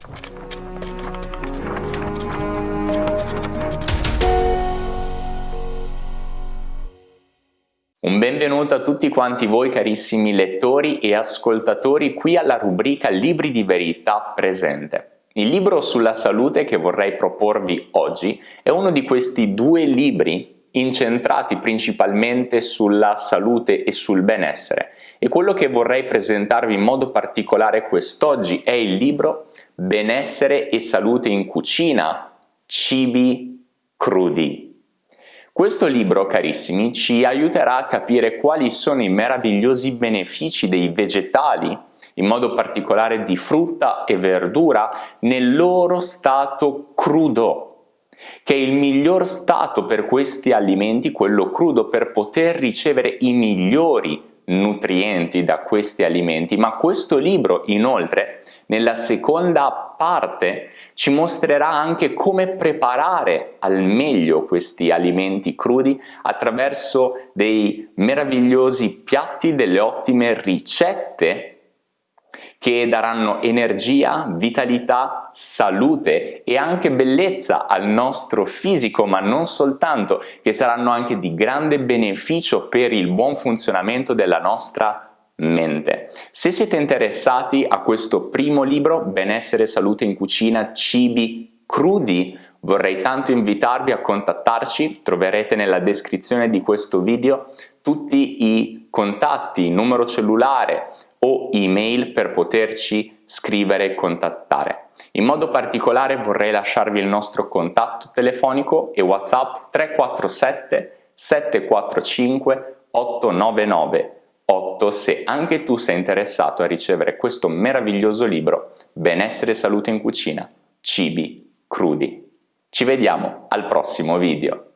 Un benvenuto a tutti quanti voi carissimi lettori e ascoltatori qui alla rubrica Libri di Verità presente. Il libro sulla salute che vorrei proporvi oggi è uno di questi due libri incentrati principalmente sulla salute e sul benessere. E quello che vorrei presentarvi in modo particolare quest'oggi è il libro Benessere e salute in cucina, cibi crudi. Questo libro, carissimi, ci aiuterà a capire quali sono i meravigliosi benefici dei vegetali, in modo particolare di frutta e verdura, nel loro stato crudo, che il miglior stato per questi alimenti, quello crudo, per poter ricevere i migliori nutrienti da questi alimenti, ma questo libro inoltre nella seconda parte ci mostrerà anche come preparare al meglio questi alimenti crudi attraverso dei meravigliosi piatti, delle ottime ricette che daranno energia, vitalità, salute e anche bellezza al nostro fisico, ma non soltanto, che saranno anche di grande beneficio per il buon funzionamento della nostra mente. Se siete interessati a questo primo libro, Benessere e Salute in Cucina, Cibi Crudi, vorrei tanto invitarvi a contattarci, troverete nella descrizione di questo video tutti i contatti, numero cellulare, o email per poterci scrivere e contattare. In modo particolare vorrei lasciarvi il nostro contatto telefonico e WhatsApp 347 745 899 8 se anche tu sei interessato a ricevere questo meraviglioso libro Benessere e salute in cucina, cibi crudi. Ci vediamo al prossimo video.